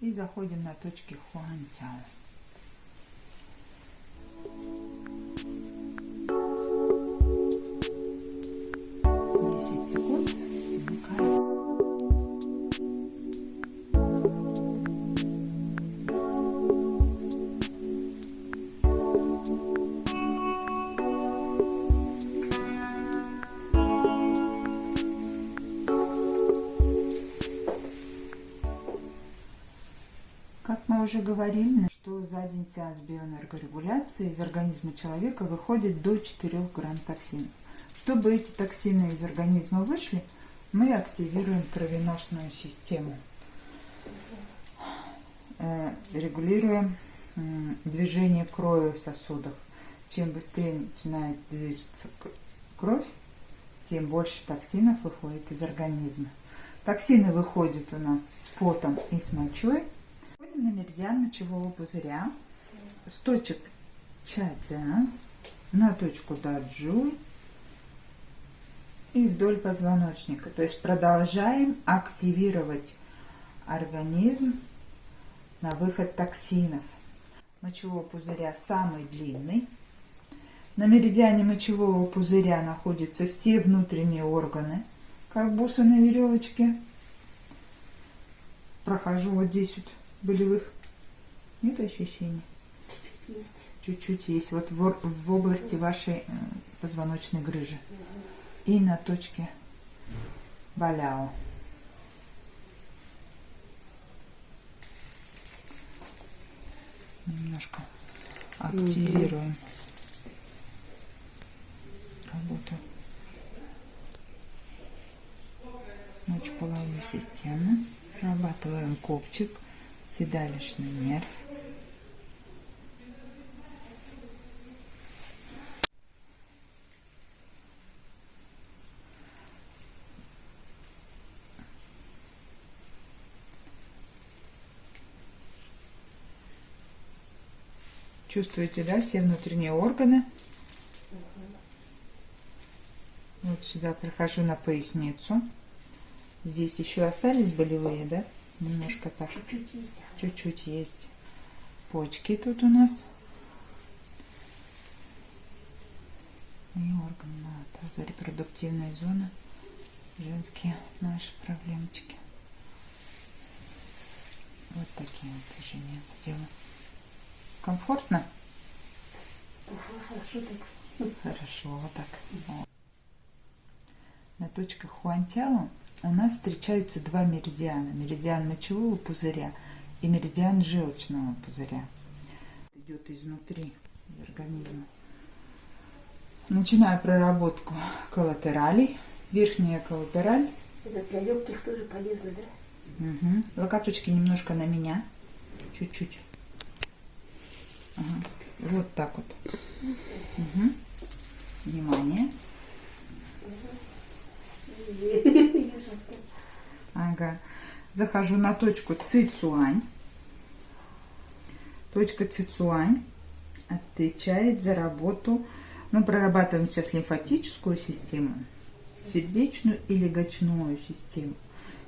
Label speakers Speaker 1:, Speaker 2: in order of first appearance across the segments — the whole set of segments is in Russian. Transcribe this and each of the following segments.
Speaker 1: И заходим на точки Хуантяо. Говорили, что за один сеанс биоэнергорегуляции из организма человека выходит до 4 грамм токсинов. Чтобы эти токсины из организма вышли, мы активируем кровеносную систему, э, регулируем движение крови в сосудах. Чем быстрее начинает двигаться кровь, тем больше токсинов выходит из организма. Токсины выходят у нас с потом и с мочой, на меридиан мочевого пузыря с точек Чадзя на точку Даджуй и вдоль позвоночника. То есть продолжаем активировать организм на выход токсинов. Мочевого пузыря самый длинный. На меридиане мочевого пузыря находятся все внутренние органы, как бусы на веревочке. Прохожу вот здесь вот болевых? Нет ощущений?
Speaker 2: Чуть-чуть есть.
Speaker 1: Чуть-чуть есть. Вот в, в области вашей э, позвоночной грыжи. И на точке Баляо. Немножко активируем работу мочеполовой системы. Прорабатываем копчик седалищный нерв. Чувствуете, да, все внутренние органы? Вот сюда прохожу на поясницу. Здесь еще остались болевые, да? Немножко так.
Speaker 2: Чуть-чуть есть.
Speaker 1: Чуть-чуть есть. Почки тут у нас. И органы таза, репродуктивная зона. Женские наши проблемочки. Вот такие вот движения делаю. Комфортно?
Speaker 2: Хорошо так.
Speaker 1: Хорошо, вот так. На точках Хуантяо у нас встречаются два меридиана. Меридиан мочевого пузыря и меридиан желчного пузыря. Идет изнутри организма. Начинаю проработку коллатералей. Верхняя коллатераль.
Speaker 2: Это для легких тоже полезно, да?
Speaker 1: Угу. Локоточки немножко на меня. Чуть-чуть. Ага. Вот так вот. Угу. Внимание. Ага. Захожу на точку Цицуань. Точка Цицуань отвечает за работу. Мы прорабатываем сейчас лимфатическую систему, сердечную и легочную систему.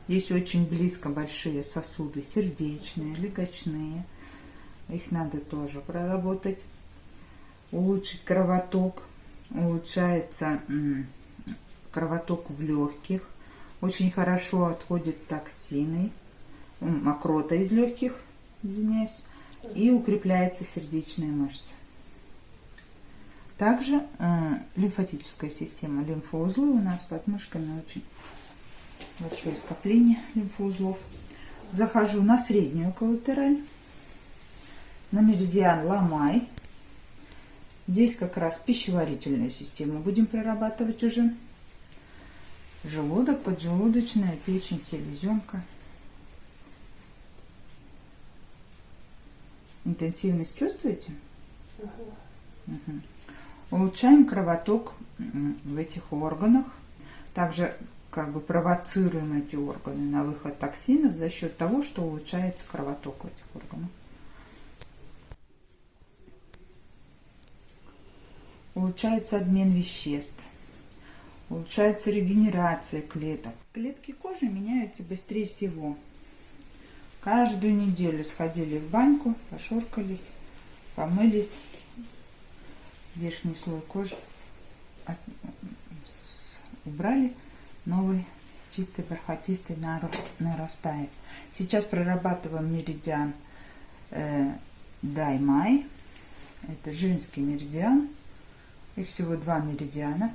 Speaker 1: Здесь очень близко большие сосуды, сердечные, легочные. Их надо тоже проработать. Улучшить кровоток. Улучшается кровоток в легких. Очень хорошо отходят токсины, мокрота из легких, извиняюсь, и укрепляется сердечная мышца. Также э, лимфатическая система, лимфоузлы у нас под мышками очень большое скопление лимфоузлов. Захожу на среднюю коллатераль, на меридиан Ламай. Здесь как раз пищеварительную систему будем прорабатывать уже желудок, поджелудочная, печень, селезенка. Интенсивность чувствуете? Угу. Угу. Улучшаем кровоток в этих органах. Также как бы провоцируем эти органы на выход токсинов за счет того, что улучшается кровоток в этих органах. Улучшается обмен веществ улучшается регенерация клеток. Клетки кожи меняются быстрее всего. Каждую неделю сходили в баньку, пошоркались, помылись. Верхний слой кожи убрали, новый чистый бархатистый нарастает. Сейчас прорабатываем меридиан э, Даймай. Это женский меридиан. И всего два меридиана,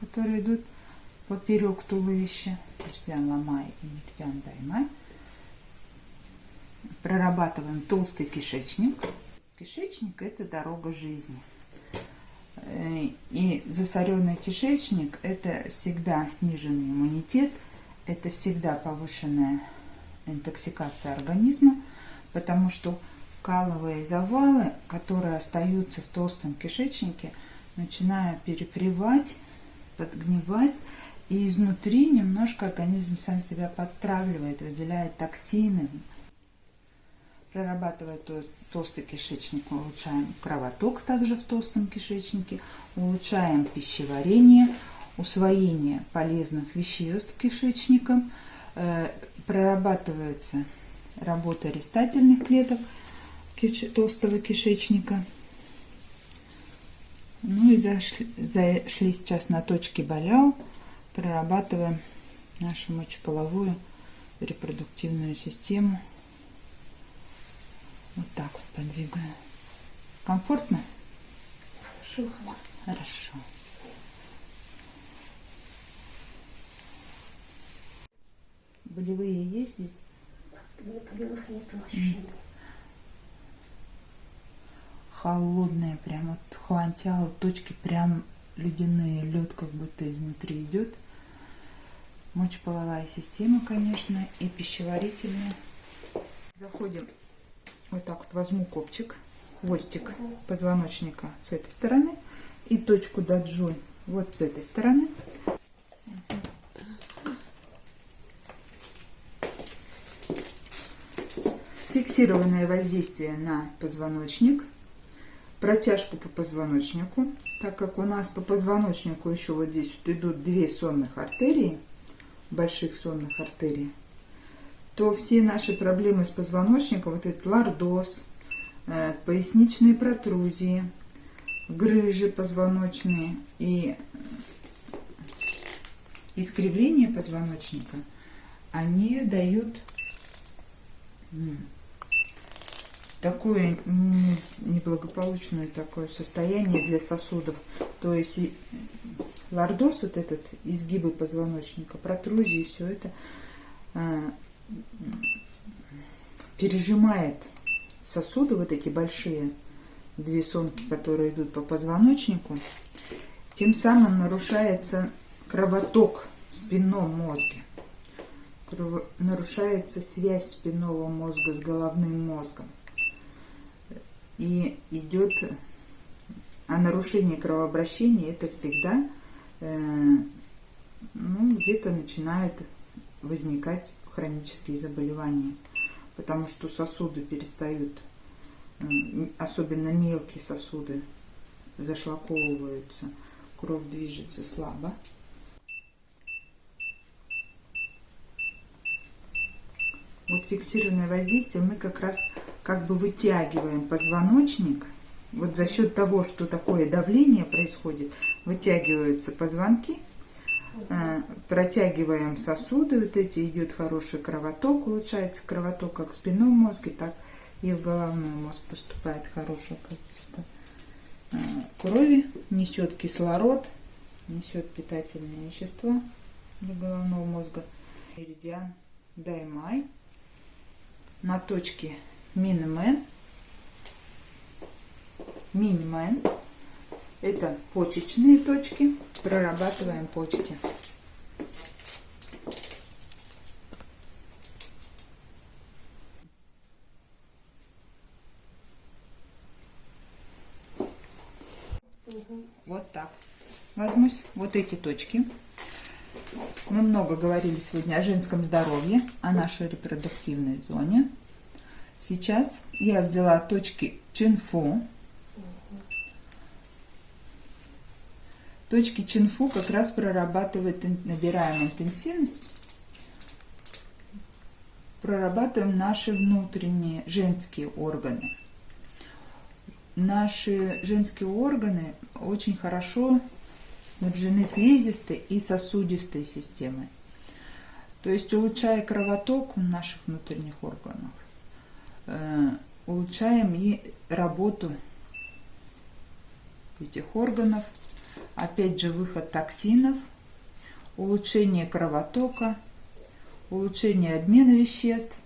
Speaker 1: которые идут поперек туловища. Меридиан Ламай и меридиан Даймай. Прорабатываем толстый кишечник. Кишечник – это дорога жизни. И засоренный кишечник – это всегда сниженный иммунитет, это всегда повышенная интоксикация организма, потому что каловые завалы, которые остаются в толстом кишечнике, начинают перепревать, подгнивать, и изнутри немножко организм сам себя подтравливает, выделяет токсины, прорабатывая то- толстый кишечник, улучшаем кровоток также в толстом кишечнике, улучшаем пищеварение, усвоение полезных веществ кишечником, э, прорабатывается работа рестательных клеток толстого кишечника. Ну и зашли, зашли сейчас на точки Баляу, прорабатываем нашу мочеполовую репродуктивную систему. Вот так вот подвигаю. Комфортно?
Speaker 2: Хорошо.
Speaker 1: Хорошо. Болевые есть здесь?
Speaker 2: Где полевых нет ощущений.
Speaker 1: Холодные, прям вот хуантяо, точки прям ледяные, лед как будто изнутри идет. Мочеполовая система, конечно, и пищеварительная. Заходим, вот так вот возьму копчик, хвостик позвоночника с этой стороны и точку даджой вот с этой стороны. Фиксированное воздействие на позвоночник, протяжку по позвоночнику, так как у нас по позвоночнику еще вот здесь вот идут две сонных артерии, больших сонных артерий, то все наши проблемы с позвоночником, вот этот лордоз, э, поясничные протрузии, грыжи позвоночные и искривление позвоночника, они дают такое неблагополучное такое состояние для сосудов. То есть лордоз, вот этот, изгибы позвоночника, протрузии, все это а, пережимает сосуды, вот эти большие, две сонки, которые идут по позвоночнику. Тем самым нарушается кровоток в спинном мозге. Нарушается связь спинного мозга с головным мозгом. И идет... А нарушение кровообращения это всегда э, ну, где-то начинают возникать хронические заболевания. Потому что сосуды перестают, особенно мелкие сосуды, зашлаковываются, кровь движется слабо. Вот фиксированное воздействие мы как раз как бы вытягиваем позвоночник. Вот за счет того, что такое давление происходит, вытягиваются позвонки, э, протягиваем сосуды, вот эти идет хороший кровоток, улучшается кровоток как в спинном мозге, так и в головной мозг поступает хорошее количество э, крови, несет кислород, несет питательные вещества для головного мозга. Меридиан Даймай на точке Минмен, Минмен. Это почечные точки. Прорабатываем почки. Вот так. Возьмусь вот эти точки. Мы много говорили сегодня о женском здоровье, о нашей репродуктивной зоне. Сейчас я взяла точки Чинфу. Точки Чинфу как раз прорабатывает, набираем интенсивность. прорабатываем наши внутренние женские органы. Наши женские органы очень хорошо снабжены слизистой и сосудистой системой. То есть улучшая кровоток в наших внутренних органах, улучшаем и работу этих органов, опять же выход токсинов, улучшение кровотока, улучшение обмена веществ.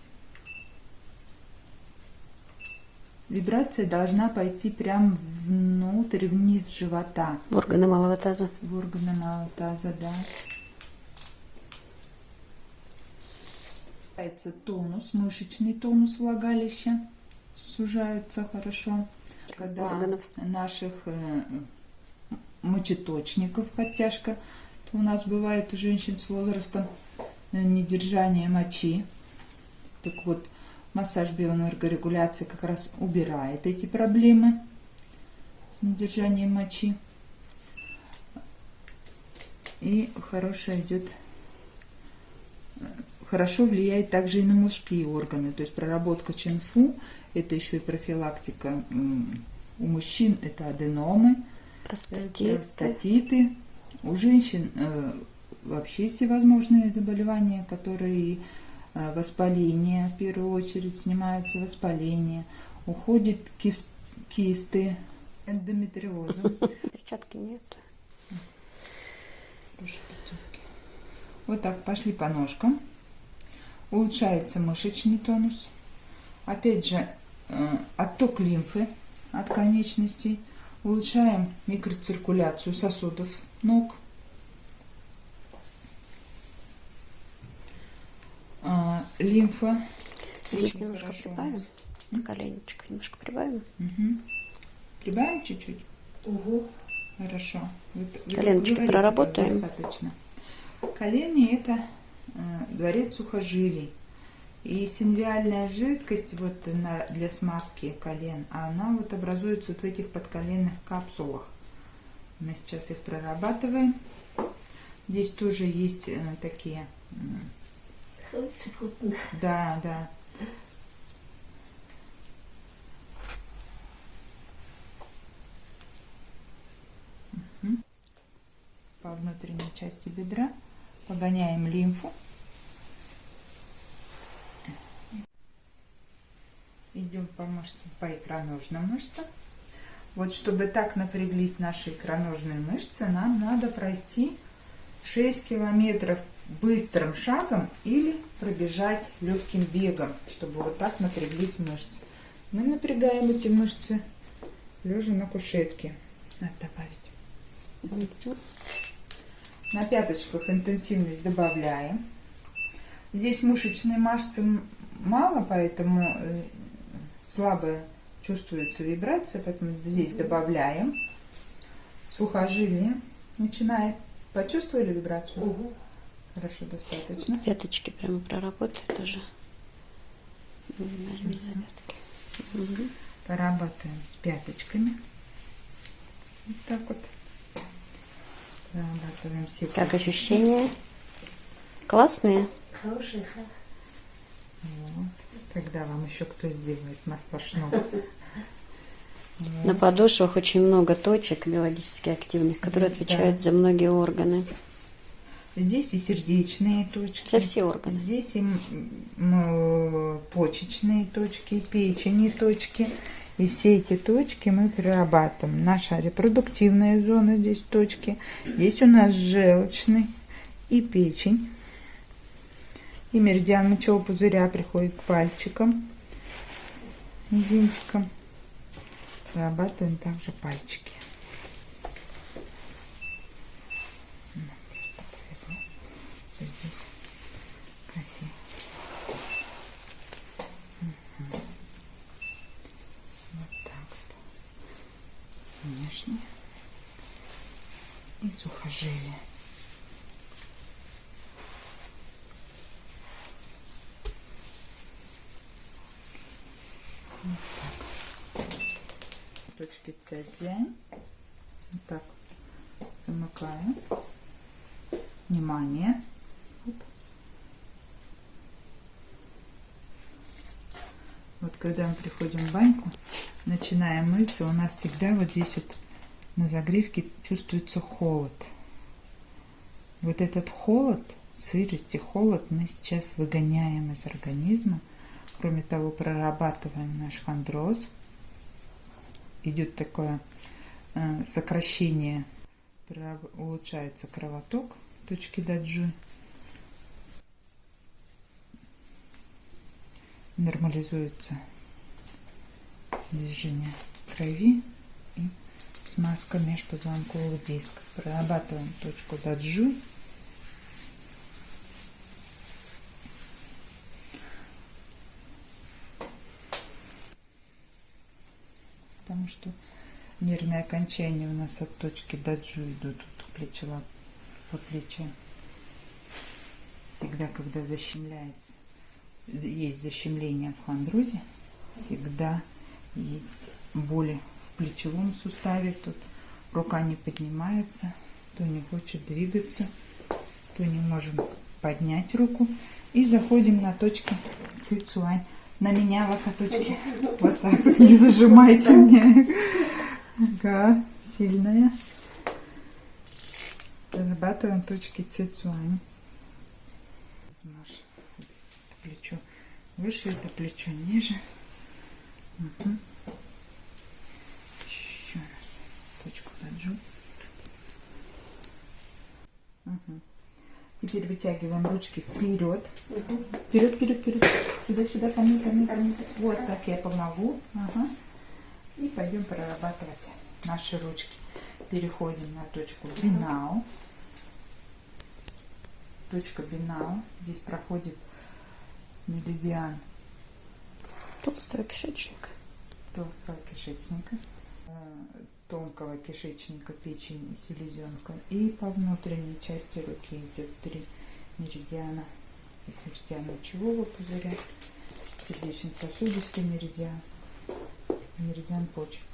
Speaker 1: Вибрация должна пойти прямо внутрь, вниз живота,
Speaker 2: В органы малого таза.
Speaker 1: в органы малого таза, да. Появляется тонус, мышечный тонус влагалища, сужаются хорошо. Когда
Speaker 2: Органов.
Speaker 1: наших э, мочеточников подтяжка, то у нас бывает у женщин с возрастом э, недержание мочи. Так вот, массаж биоэнергорегуляции как раз убирает эти проблемы с недержанием мочи. И хорошо идет, хорошо влияет также и на мужские органы. То есть проработка чинфу, это еще и профилактика у мужчин, это аденомы,
Speaker 2: Простатит.
Speaker 1: простатиты. У женщин э, вообще всевозможные заболевания, которые э, воспаление, в первую очередь снимаются воспаление, уходит кис- кисты, эндометриозы.
Speaker 2: Перчатки нет.
Speaker 1: Вот так пошли по ножкам. Улучшается мышечный тонус. Опять же, э, отток лимфы от конечностей. Улучшаем микроциркуляцию сосудов ног. А, Лимфа.
Speaker 2: Здесь немножко
Speaker 1: хорошо
Speaker 2: прибавим. На коленечко немножко прибавим.
Speaker 1: Мгм. Прибавим чуть-чуть?
Speaker 2: Угу.
Speaker 1: Хорошо. Вы- вы
Speaker 2: Коленочки проработаем.
Speaker 1: Достаточно. Колени это э, дворец сухожилий. И синвиальная жидкость вот на, для смазки колен, она вот образуется вот в этих подколенных капсулах. Мы сейчас их прорабатываем. Здесь тоже есть э, такие, да, да. По внутренней части бедра погоняем лимфу. Идем по мышцам, по икроножным мышцам. Вот чтобы так напряглись наши икроножные мышцы, нам надо пройти 6 километров быстрым шагом или пробежать легким бегом, чтобы вот так напряглись мышцы. Мы напрягаем эти мышцы лежа на кушетке. Надо добавить. На пяточках интенсивность добавляем. Здесь мышечной массы м- мало, поэтому слабо чувствуется вибрация, поэтому здесь добавляем. Сухожилие. Начинаем. Почувствовали вибрацию?
Speaker 2: Угу.
Speaker 1: Хорошо, достаточно.
Speaker 2: Пяточки прямо проработай тоже. Возьми за пятки. Мгм.
Speaker 1: Поработаем с пяточками. Вот так вот. Прорабатываем все
Speaker 2: Как ощущения? Классные?
Speaker 3: Хороший, ха.
Speaker 1: Вот. Когда вам еще кто сделает массаж ног?
Speaker 2: На подошвах очень много точек биологически активных, которые
Speaker 1: Да.
Speaker 2: отвечают за многие органы.
Speaker 1: Здесь и сердечные точки.
Speaker 2: За все органы.
Speaker 1: Здесь и м- почечные точки, печени точки. И все эти точки мы перерабатываем. Наша репродуктивная зона здесь точки. Здесь у нас желчный и печень. И меридиан мочевого пузыря приходит к пальчикам, мизинчикам. Прорабатываем также пальчики. Здесь красиво. Вот так вот. Внешне. И сухожилие. Точки цзянь. Вот так замыкаю. Внимание. Оп. Вот когда мы приходим в баньку, начинаем мыться, у нас всегда вот здесь вот на загривке чувствуется холод. Вот этот холод, сырость и холод мы сейчас выгоняем из организма. Кроме того, прорабатываем наш хондроз. Идет такое э, сокращение, улучшается кровоток точки даджи. Нормализуется движение крови и смазка межпозвонковых дисков. Прорабатываем точку даджи. Потому что нервные окончания у нас от точки даджу идут от плеча по плече. Всегда, когда защемляется, есть защемление в хондрозе, всегда есть боли в плечевом суставе. Тут рука не поднимается, то не хочет двигаться, то не можем поднять руку. И заходим на точки цицуань. На меня локоточки. Вот так. Не зажимайте мне. Ага, сильная. Зарабатываем точки цицуань. Плечо выше, это плечо ниже. Угу. Еще раз. Точку поджу. Угу. Теперь вытягиваем ручки вперед. Угу. Вперед, вперед, вперед. Сюда, сюда, ко мне, ко мне, ко мне. Вот так я помогу. Ага. И пойдем прорабатывать наши ручки. Переходим на точку бинау. Точка бинау. Здесь проходит меридиан
Speaker 2: толстого кишечника.
Speaker 1: Толстого кишечника, тонкого кишечника, печени селезенка. И по внутренней части руки идет три меридиана. Здесь меридиан мочевого пузыря, сердечно-сосудистый меридиан, меридиан почек.